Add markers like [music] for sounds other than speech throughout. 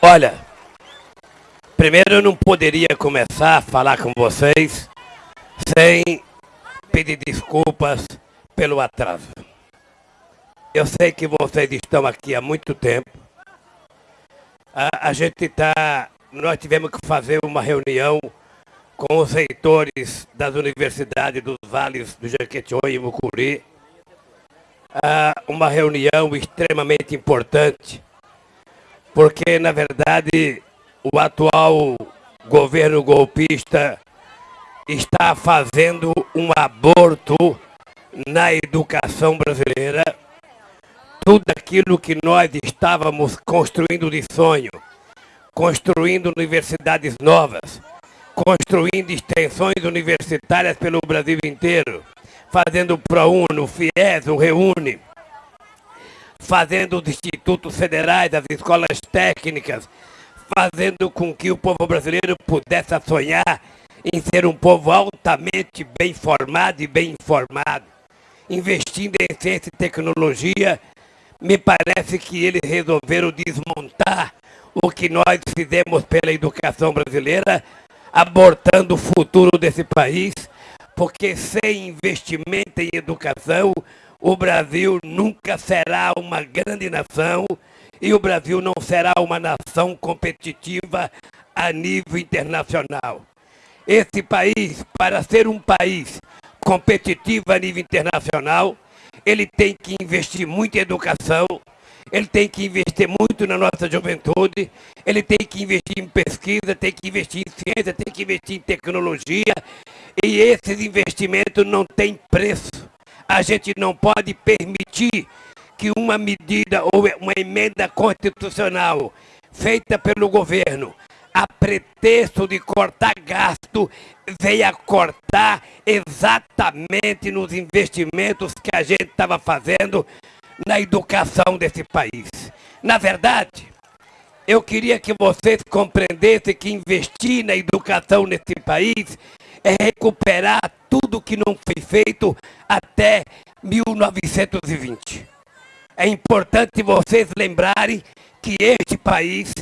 Olha, primeiro eu não poderia começar a falar com vocês sem pedir desculpas pelo atraso. Eu sei que vocês estão aqui há muito tempo. A, a gente está. Nós tivemos que fazer uma reunião com os reitores das universidades dos vales do Jequitinhonha e Mucuri. Ah, uma reunião extremamente importante, porque, na verdade, o atual governo golpista está fazendo um aborto na educação brasileira. Tudo aquilo que nós estávamos construindo de sonho, construindo universidades novas, construindo extensões universitárias pelo Brasil inteiro, fazendo o ProUno, o FIES, o Reúne, fazendo os institutos federais, as escolas técnicas, fazendo com que o povo brasileiro pudesse sonhar em ser um povo altamente bem formado e bem informado, investindo em ciência e tecnologia, me parece que eles resolveram desmontar o que nós fizemos pela educação brasileira, abortando o futuro desse país, porque sem investimento em educação, o Brasil nunca será uma grande nação e o Brasil não será uma nação competitiva a nível internacional. Esse país, para ser um país competitivo a nível internacional, ele tem que investir muito em educação, ele tem que investir muito na nossa juventude, ele tem que investir em pesquisa, tem que investir em ciência, tem que investir em tecnologia, e esses investimentos não têm preço. A gente não pode permitir que uma medida ou uma emenda constitucional feita pelo governo a pretexto de cortar gasto, veio cortar exatamente nos investimentos que a gente estava fazendo na educação desse país. Na verdade, eu queria que vocês compreendessem que investir na educação nesse país é recuperar tudo que não foi feito até 1920. É importante vocês lembrarem que este país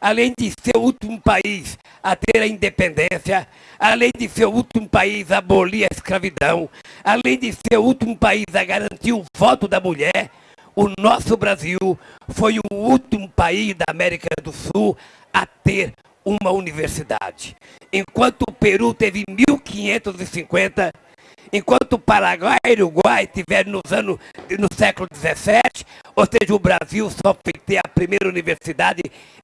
além de ser o último país a ter a independência, além de ser o último país a abolir a escravidão, além de ser o último país a garantir o voto da mulher, o nosso Brasil foi o último país da América do Sul a ter uma universidade. Enquanto o Peru teve 1550, enquanto o Paraguai e o Uruguai tiveram nos anos, no século 17, ou seja, o Brasil só foi ter a primeira universidade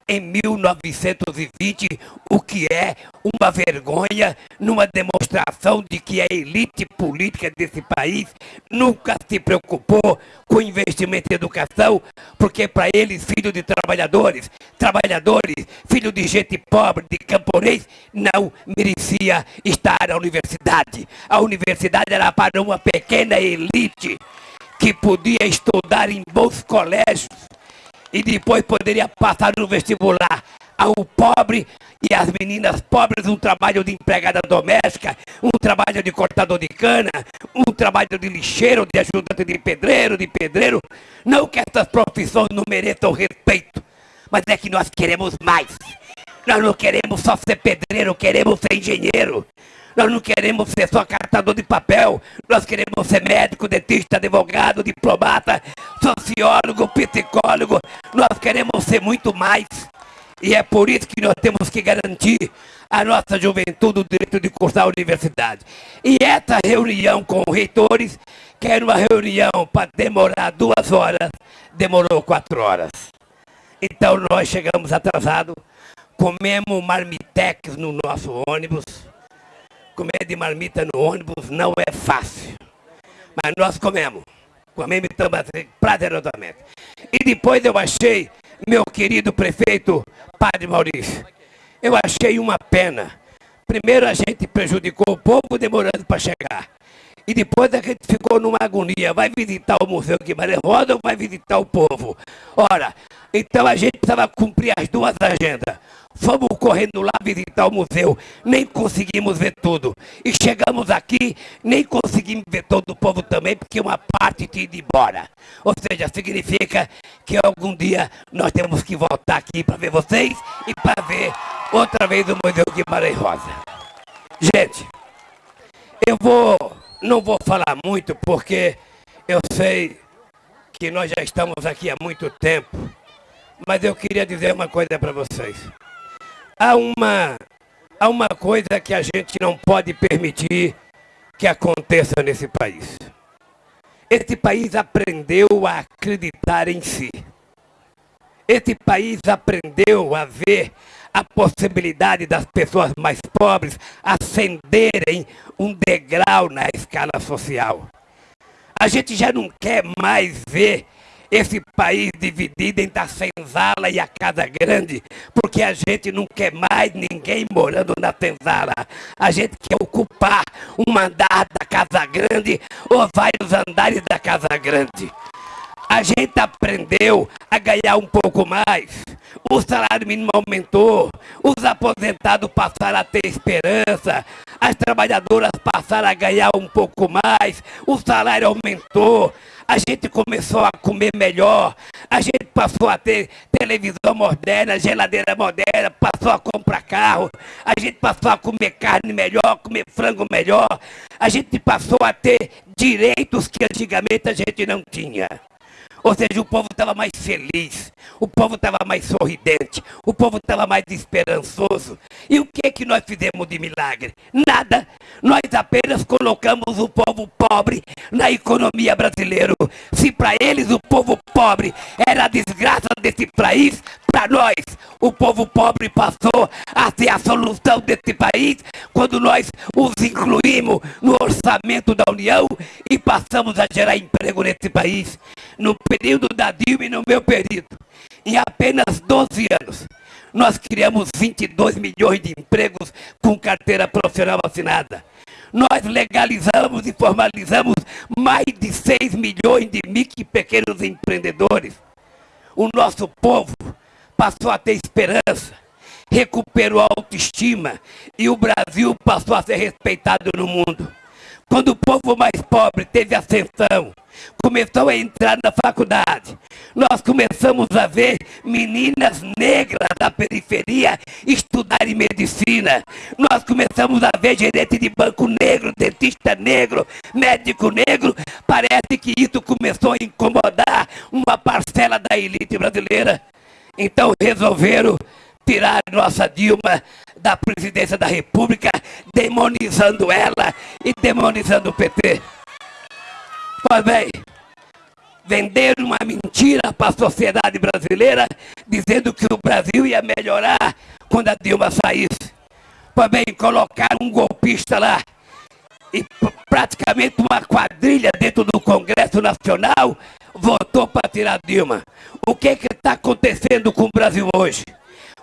em 1920, o que é uma vergonha numa demonstração de que a elite política desse país nunca se preocupou com investimento em educação, porque para eles, filho de trabalhadores, trabalhadores, filho de gente pobre, de camponês, não merecia estar na universidade. A universidade era para uma pequena elite que podia estudar em bons colégios e depois poderia passar no vestibular ao pobre e as meninas pobres um trabalho de empregada doméstica, um trabalho de cortador de cana, um trabalho de lixeiro, de ajudante de pedreiro, de pedreiro. Não que essas profissões não mereçam respeito, mas é que nós queremos mais. Nós não queremos só ser pedreiro, queremos ser engenheiro. Nós não queremos ser só cartador de papel. Nós queremos ser médico, dentista, advogado, diplomata, sociólogo, psicólogo. Nós queremos ser muito mais. E é por isso que nós temos que garantir a nossa juventude o direito de cursar a universidade. E essa reunião com reitores, que era uma reunião para demorar duas horas, demorou quatro horas. Então nós chegamos atrasados, comemos marmitex no nosso ônibus comer de marmita no ônibus não é fácil. Mas nós comemos. Comemos prazerosamente. E depois eu achei, meu querido prefeito Padre Maurício, eu achei uma pena. Primeiro a gente prejudicou o povo demorando para chegar. E depois a gente ficou numa agonia. Vai visitar o Museu Guimarães Rosa ou vai visitar o povo? Ora, Então a gente precisava cumprir as duas agendas. Fomos correndo lá visitar o museu, nem conseguimos ver tudo. E chegamos aqui, nem conseguimos ver todo o povo também, porque uma parte tinha ido embora. Ou seja, significa que algum dia nós temos que voltar aqui para ver vocês e para ver outra vez o Museu Guimarães Rosa. Gente, eu vou, não vou falar muito, porque eu sei que nós já estamos aqui há muito tempo, mas eu queria dizer uma coisa para vocês há uma, há uma coisa que a gente não pode permitir que aconteça nesse país. Esse país aprendeu a acreditar em si. Esse país aprendeu a ver a possibilidade das pessoas mais pobres ascenderem um degrau na escala social. A gente já não quer mais ver esse país dividido entre a senzala e a casa grande, porque a gente não quer mais ninguém morando na senzala. A gente quer ocupar um andar da casa grande ou vários andares da casa grande. A gente aprendeu a ganhar um pouco mais. O salário mínimo aumentou. Os aposentados passaram a ter esperança. As trabalhadoras passaram a ganhar um pouco mais. O salário aumentou a gente começou a comer melhor, a gente passou a ter televisão moderna, geladeira moderna, passou a comprar carro, a gente passou a comer carne melhor, comer frango melhor, a gente passou a ter direitos que antigamente a gente não tinha. Ou seja, o povo estava mais feliz, o povo estava mais sorridente, o povo estava mais esperançoso. E o que que nós fizemos de milagre? Nada. Nós apenas colocamos o povo pobre na economia brasileira. Se para eles o povo pobre era a desgraça desse país, para nós, o povo pobre passou a ser a solução desse país quando nós os incluímos no orçamento da União e passamos a gerar emprego nesse país. No período da Dilma e no meu período, em apenas 12 anos, nós criamos 22 milhões de empregos com carteira profissional assinada. Nós legalizamos e formalizamos mais de 6 milhões de micro e pequenos empreendedores. O nosso povo passou a ter esperança, recuperou a autoestima e o Brasil passou a ser respeitado no mundo. Quando o povo mais pobre teve ascensão, começou a entrar na faculdade, nós começamos a ver meninas negras da periferia estudarem medicina. Nós começamos a ver gerente de banco negro, dentista negro, médico negro. Parece que isso começou a incomodar uma parcela da elite brasileira. Então resolveram tirar nossa Dilma da presidência da República, demonizando ela e demonizando o PT. Pois bem, venderam uma mentira para a sociedade brasileira, dizendo que o Brasil ia melhorar quando a Dilma saísse. Pois bem, colocaram um golpista lá e praticamente uma quadrilha dentro do Congresso Nacional votou para tirar Dilma. O que está acontecendo com o Brasil hoje?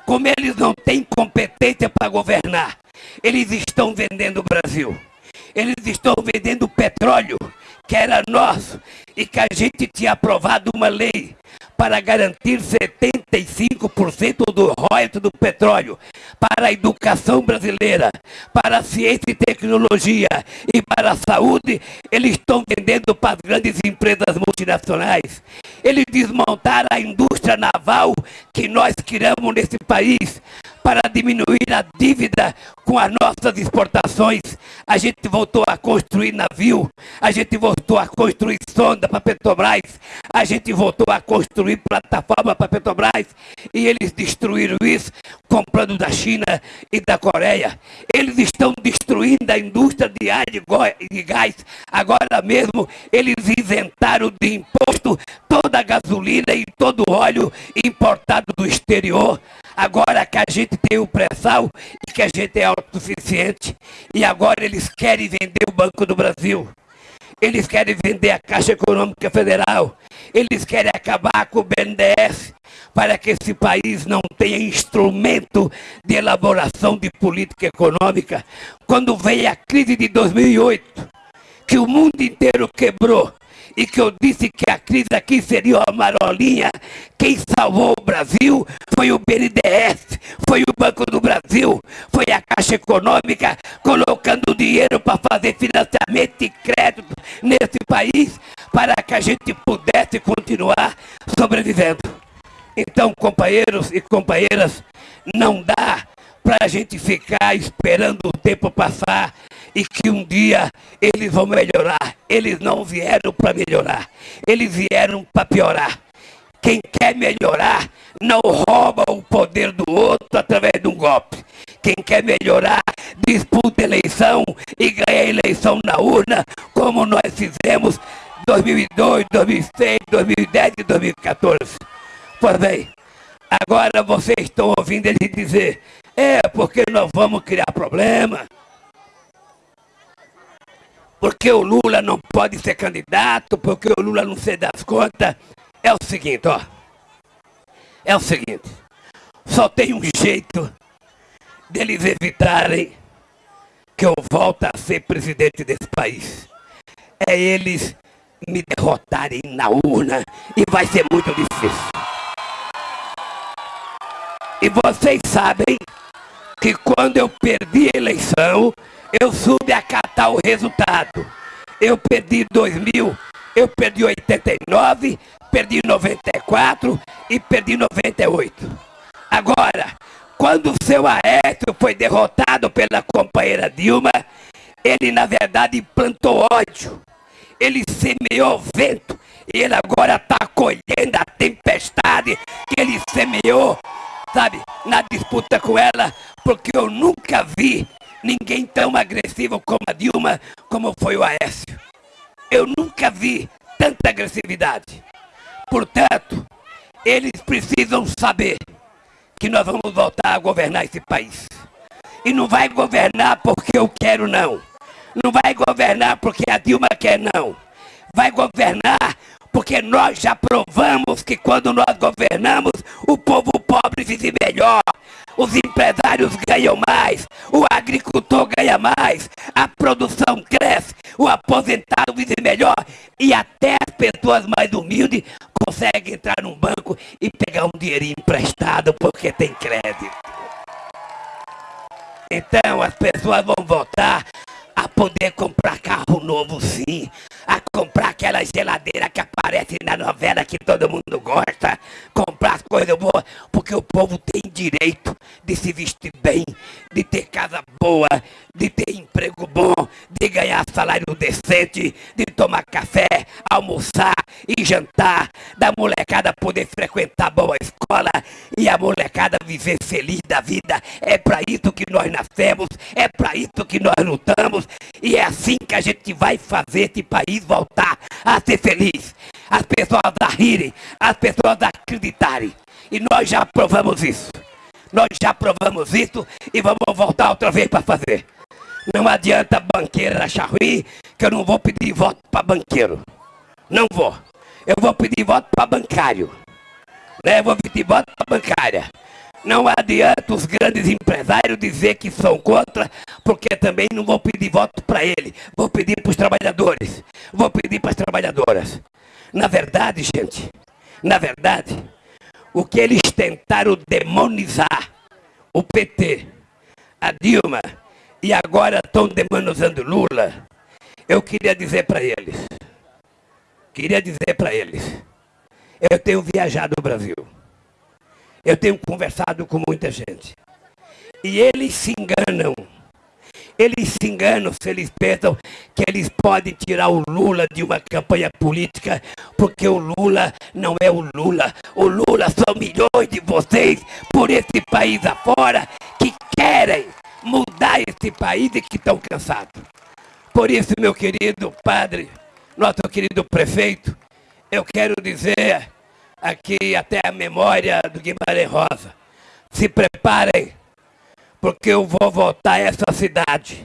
Como eles não têm competência para governar, eles estão vendendo o Brasil. Eles estão vendendo petróleo, que era nosso, e que a gente tinha aprovado uma lei para garantir 75% do royalties do petróleo para a educação brasileira, para a ciência e tecnologia e para a saúde, eles estão vendendo para as grandes empresas multinacionais. Eles desmontaram a indústria naval que nós criamos nesse país para diminuir a dívida com as nossas exportações. A gente voltou a construir navio, a gente voltou a construir sonda para Petrobras, a gente voltou a construir plataforma para Petrobras e eles destruíram isso comprando da China e da Coreia. Eles estão destruindo a indústria de ar de gás. Agora mesmo eles isentaram de imposto toda a gasolina e todo o óleo importado do exterior. Agora que a gente tem o pré-sal e que a gente é autossuficiente. E agora eles querem vender o Banco do Brasil. Eles querem vender a Caixa Econômica Federal. Eles querem acabar com o BNDES para que esse país não tenha instrumento de elaboração de política econômica. Quando veio a crise de 2008, que o mundo inteiro quebrou e que eu disse que a crise aqui seria uma marolinha. Quem salvou o Brasil foi o BNDES, foi o Banco do Brasil, foi a Caixa Econômica colocando dinheiro para fazer financiamento e crédito nesse país para que a gente pudesse continuar sobrevivendo. Então, companheiros e companheiras, não dá para a gente ficar esperando o tempo passar e que um dia eles vão melhorar. Eles não vieram para melhorar, eles vieram para piorar. Quem quer melhorar não rouba o poder do outro através de um golpe. Quem quer melhorar disputa eleição e ganha eleição na urna, como nós fizemos 2002, 2006, 2010 e 2014. Pois bem, agora vocês estão ouvindo ele dizer, é porque nós vamos criar problema porque o Lula não pode ser candidato, porque o Lula não se das contas. É o seguinte, ó. É o seguinte. Só tem um jeito deles evitarem que eu volte a ser presidente desse país. É eles me derrotarem na urna e vai ser muito difícil. E vocês sabem que quando eu perdi a eleição, eu soube acatar o resultado. Eu perdi 2000, eu perdi 89, perdi 94 e perdi 98. Agora, quando o seu Aécio foi derrotado pela companheira Dilma, ele na verdade plantou ódio. Ele semeou vento e ele agora está colhendo a tempestade que ele semeou, sabe, na disputa com ela, porque eu nunca vi ninguém tão agressivo como a Dilma, como foi o Aécio. Eu nunca vi tanta agressividade. Portanto, eles precisam saber que nós vamos voltar a governar esse país. E não vai governar porque eu quero, não. Não vai governar porque a Dilma quer, não. Vai governar porque nós já provamos que quando nós governamos, o povo pobre vive melhor, os empresários ganham mais, o agricultor ganha mais, a produção cresce, o aposentado vive melhor e até as pessoas mais humildes conseguem entrar num banco e pegar um dinheirinho emprestado porque tem crédito. Então as pessoas vão votar a poder comprar carro novo sim, a comprar aquela geladeira que aparece na novela que todo mundo gosta, comprar as coisas boas, porque o povo tem direito de se vestir bem, de ter casa boa, de ter emprego bom, de ganhar salário decente, de tomar café, almoçar e jantar, da molecada poder frequentar boa escola e a molecada viver feliz da vida. É para isso que nós nascemos, é para isso que nós lutamos e é assim que a gente vai fazer esse país voltar a ser feliz. As pessoas a rirem, as pessoas a acreditarem. E nós já provamos isso. Nós já provamos isso e vamos voltar outra vez para fazer. Não adianta banqueiro achar ruim que eu não vou pedir voto para banqueiro. Não vou. Eu vou pedir voto para bancário. Né? Eu vou pedir voto para bancária. Não adianta os grandes empresários dizer que são contra, porque também não vou pedir voto para ele. Vou pedir para os trabalhadores. Vou pedir para as trabalhadoras. Na verdade, gente, na verdade, o que eles tentaram demonizar, o PT, a Dilma, e agora estão demonizando Lula, eu queria dizer para eles, queria dizer para eles, eu tenho viajado o Brasil. Eu tenho conversado com muita gente. E eles se enganam. Eles se enganam se eles pensam que eles podem tirar o Lula de uma campanha política, porque o Lula não é o Lula. O Lula são milhões de vocês por esse país afora que querem mudar esse país e que estão cansados. Por isso, meu querido padre, nosso querido prefeito, eu quero dizer aqui até a memória do Guimarães Rosa. Se preparem, porque eu vou voltar a essa cidade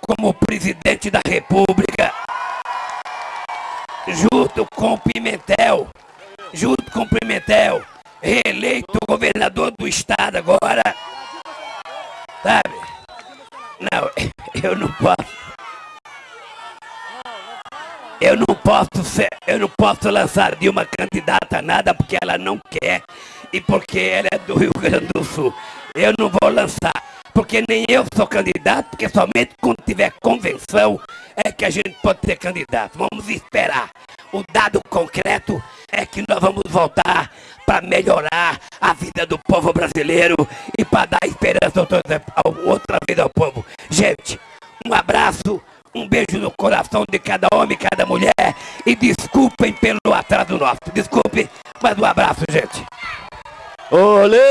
como presidente da República, junto com o Pimentel, junto com o Pimentel, reeleito governador do estado agora. Sabe? Não, [laughs] eu não posso. Eu não posso ser, eu não posso lançar de uma candidata nada porque ela não quer e porque ela é do Rio Grande do Sul. Eu não vou lançar, porque nem eu sou candidato, porque somente quando tiver convenção é que a gente pode ser candidato. Vamos esperar. O dado concreto é que nós vamos voltar para melhorar a vida do povo brasileiro e para dar esperança outra vez ao povo. Gente, um abraço. Um beijo no coração de cada homem, cada mulher. E desculpem pelo atraso nosso. Desculpe, mas um abraço, gente. Olê,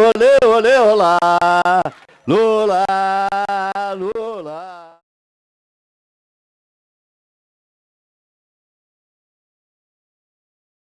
olê, olê, olá. Lula, Lula.